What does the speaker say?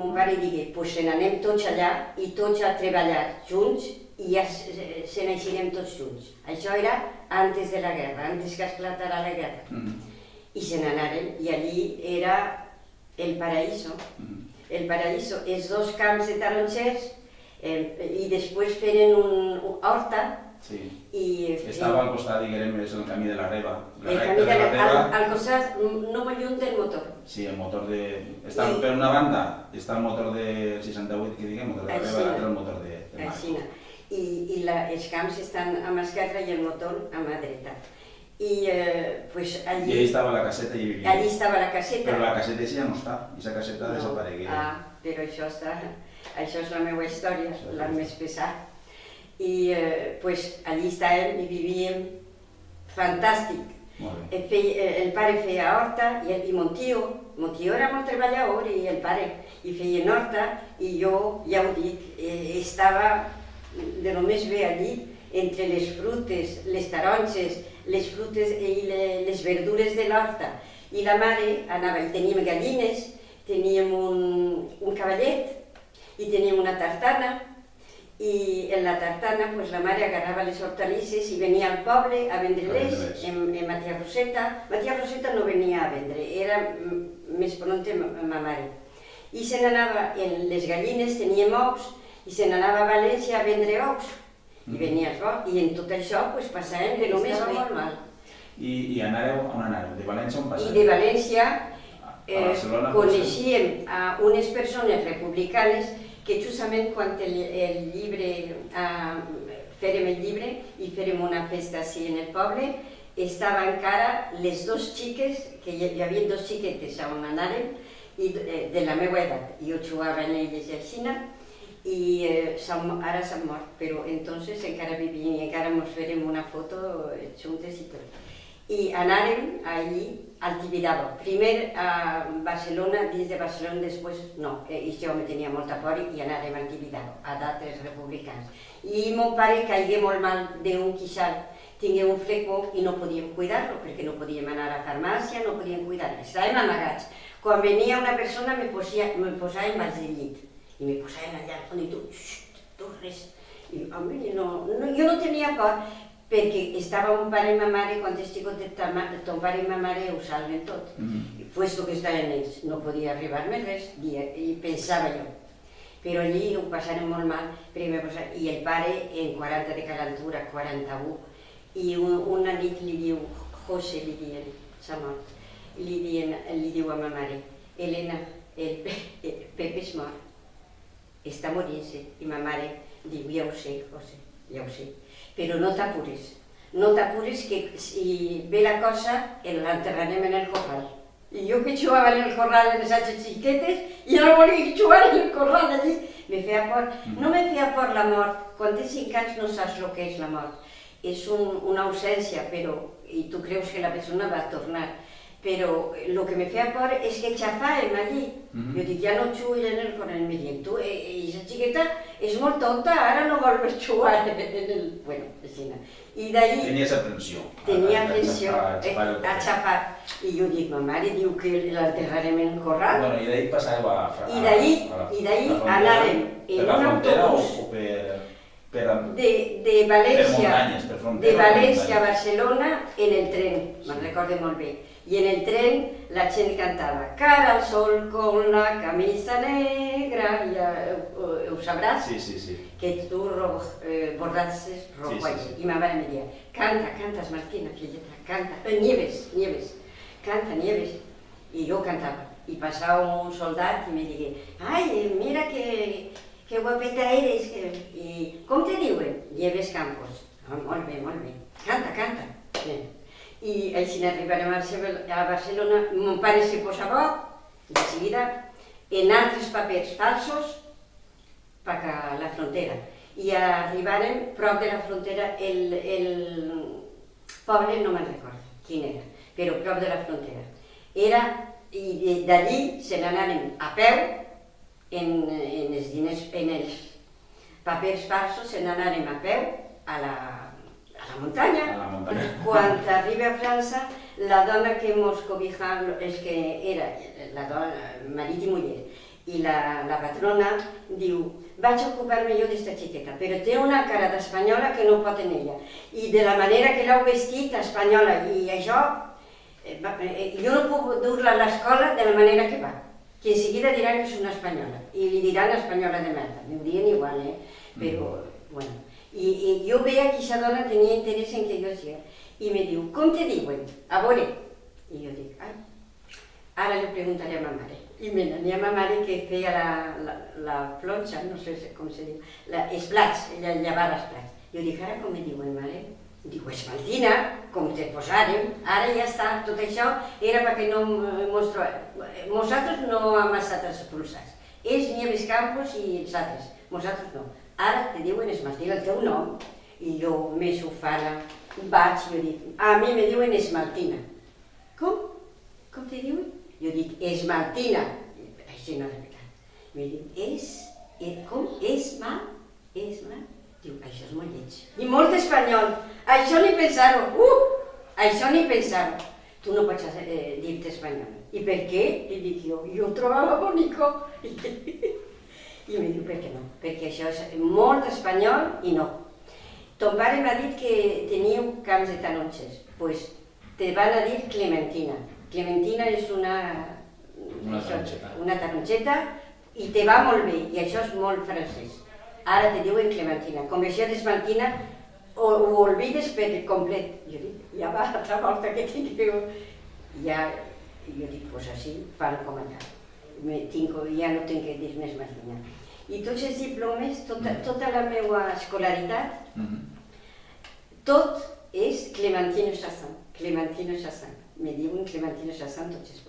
Mon pare digué, pues se n'anem tots allà i tots a treballar junts i ja se, n'eixirem tots junts. Això era antes de la guerra, antes que esclatara la guerra. Mhm. I se n'anaren i allí era el paraíso. Mhm. El paraíso, els dos camps de tarongers eh, i després feren un, un horta Sí. i... Estava al costat, diguem, és el camí de la Reba. La el camí de la, Reba, al, al costat, no molt lluny del motor. Sí, el motor de... Està, I- per una banda està el motor de 68, que diguem, motor de la. Reba, l'altre el motor de, de. Així. I, i la, els camps estan a mà esquerra i el motor a mà dreta. I eh, pues I allà allí, estava la caseta i vivia. allí estava la caseta. Però la caseta ja no està, i la caseta No. desaparegué. Ah, però això, està, això és la meva història, és la la més pesada. I eh, pues, allí estàvem i vivíem fantàstic. El, fei, eh, el pare feia horta i, el, i mon tio, mon tio era molt treballador i el pare, i feien horta i jo, ja ho dic, eh, estava de lo més bé allí, entre les frutes, les taronges, les frutes i le, les verdures de l'horta. I la mare anava, i teníem gallines, teníem un, un cavallet i teníem una tartana, i en la tartana pues, la mare agarrava les hortalisses i venia al poble a vendre-les en, en Matia Roseta. Matia Roseta no venia a vendre, era més pronta ma, ma mare. I se n'anava, en les gallines teníem ous, i se n'anava a València a vendre ous. I Mhm. venia bo, i en tot això pues, passàvem de lo més Estava bé. molt mal. I, I anàreu, on anàreu? De València on I passeu? de València A eh, Barcelona? coneixíem a unes persones republicanes que justament quan el, el llibre, eh, fèrem el i una festa així en el poble, estava encara les dos xiques, que hi, hi havia dos xiquetes on anàrem, i, de, de la meva edat. Jo jugava en elles a Xina, i eh, ara s'han mort, però entonces encara vivien i encara ens fèrem una foto eh, juntes i tot. I anàrem allí al Tibidabo. Primer a Barcelona, dins de Barcelona, després no, eh, i jo me tenia molta por i anàrem al Tibidabo, a d'altres republicans. I mon pare caigué molt mal d'un quixal, tingué un fleco i no podíem cuidar-lo, perquè no podíem anar a farmàcia, no podíem cuidar-lo, estàvem amagats. Quan venia una persona me, posia, me posàvem al llit i me posaven allà al fons i tu, xxt, tu res. I mi no, no, jo no tenia por, perquè estava un pare i ma mare, quan és xicotet, ta ma- ton pare i ma mare ho salven tot. Mhm. I puesto que estaven ells, no podia arribar-me res, i, i pensava jo. Però allí ho passaren molt mal, perquè me posa... i el pare en 40 de calentura, 41, i un, una nit li diu, José li diuen, s'ha mort, li, diuen, li diu a ma mare, Elena, el, Pe, el Pepe és mort, està morint-se, i ma mare diu, ja ho sé, José, ja ho sé, però no t'apures, no t'apures que si ve la cosa, l'enterrarem en el corral. I jo que jugava en el corral en les altres xiquetes, i no volia jugar en el corral allí, me feia por. No me feia por la mort, quan tens cinc anys no saps el que és la mort. És un, una ausència, però, i tu creus que la persona va tornar, però el que me feia por és que xafàvem allí. Mhm. Jo dic, ja no jugo en el corral, me diuen, tu, eh, eh, aquesta xiqueta és molt tonta, ara no vol més jugar en el... Bueno, així. I d'ahí Tenies aprensió. tenia A- a- a- a eh, a cafè. xafar. I jo dic, ma mare diu que l'enterrarem en el corral. Bueno, i d'ahí passàveu a... a I d'ahí- a i d'ahí la frontera, anàrem per en la un frontera autobús. O per, per, De, de per València, muntanyes, per de frontera. o València a? Barcelona en el tren, me'n recordo molt bé. I en el tren la gent cantava Cara al sol con la camisa negra, ja ho, ho sabràs, Sí, sí, sí. que tu ro, eh, bordatses rojo Sí, sí, sí. I ma mare me deia, canta, cantas Martina, filleta, canta, eh, Nieves, Nieves, canta, Nieves. I jo cantava. I passava un soldat i me digué, ai, mira que, que guapeta eres, que... i com te diuen? Nieves Campos. Ah, molt bé, molt bé. Canta, canta. Bé. I així arribarem a Barcelona, mon pare se posa bo, de seguida, en altres papers falsos, per a la frontera. I arribarem prop de la frontera, el, el poble no me'n recordo quin era, però prop de la frontera. Era, i d'allí se n'anàrem a peu, en, en els diners, en els papers falsos, se n'anàrem a peu a la, a la muntanya. A la muntanya. Quan arriba a França, la dona que mos cobija, és que era la dona, marit i muller, I la, la patrona diu, vaig ocupar-me jo d'esta xiqueta, però té una cara d'espanyola que no pot en ella. I de la manera que l'heu vestit, espanyola, i això, eh, eh, jo no puc dur-la a l'escola de la manera que va. Que en seguida diran que és una espanyola, i li diran espanyola de merda, m'ho dirien igual, eh? Però, bueno, i, i jo veia que aquesta dona tenia interès en que jo sigui. I me diu, com te diuen? A veure. I jo dic, ai, ara li preguntaré a ma mare. I me n'ania a ma mare que feia la, la, la plotxa, no sé com se diu, la, els plats, ella llavava els plats. Jo dic, ara com me diuen, mare? Diu, esmaltina, com te posàrem, ara ja està, tot això era perquè no mos trobem. Nosaltres no hem estat expulsats. Ells, Nieves Campos i els altres, nosaltres no. Ara te diuen esmaltina el teu nom, i jo, més ufana, vaig, jo dic, a mi me diuen esmaltina. Com? Com te diuen? Jo dic, esmaltina. Així no és veritat. Me diu, és, com? Esma, esma. Diu, això és molt lleig. I molt espanyol. Això ni pensar-ho. Uh! Això ni pensar-ho. Tu no pots eh, dir-te espanyol. I per què? I dic jo, jo ho trobava bonico. I me diu, per què no? Perquè això és molt espanyol i no. Ton pare m'ha dit que teníeu camps de taronges. Pues te van a dir Clementina. Clementina és una... Una això, taronxeta. Una taronxeta i te va molt bé, i això és molt francès. Ara te diuen Clementina. Com això d'esmaltina, ho, ho olvides per complet. Jo dic, ja va, altra volta que tingueu... Ja, jo dic, pues així fan com allà. Me, tinc, ja no tinc que dir més maltina. I tots els diplomes, tota, tota la meva escolaritat, Mhm. tot és Clementino Chassin. Clementino Chassin. Me diuen Clementino Chassin tots els